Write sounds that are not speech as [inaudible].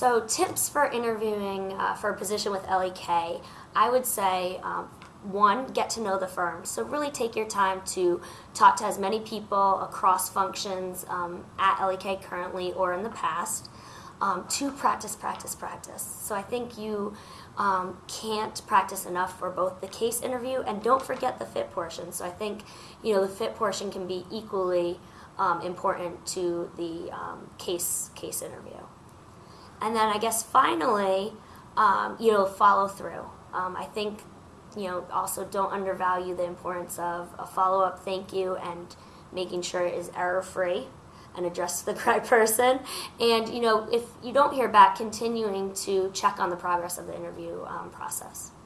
So, tips for interviewing uh, for a position with LEK, I would say um, one, get to know the firm. So, really take your time to talk to as many people across functions um, at LEK currently or in the past. Um, two, practice, practice, practice. So, I think you um, can't practice enough for both the case interview and don't forget the fit portion. So, I think you know the fit portion can be equally um, important to the um, case case interview. And then I guess finally, um, you know, follow through. Um, I think, you know, also don't undervalue the importance of a follow up thank you and making sure it is error free and addressed to the [laughs] correct person. And, you know, if you don't hear back, continuing to check on the progress of the interview um, process.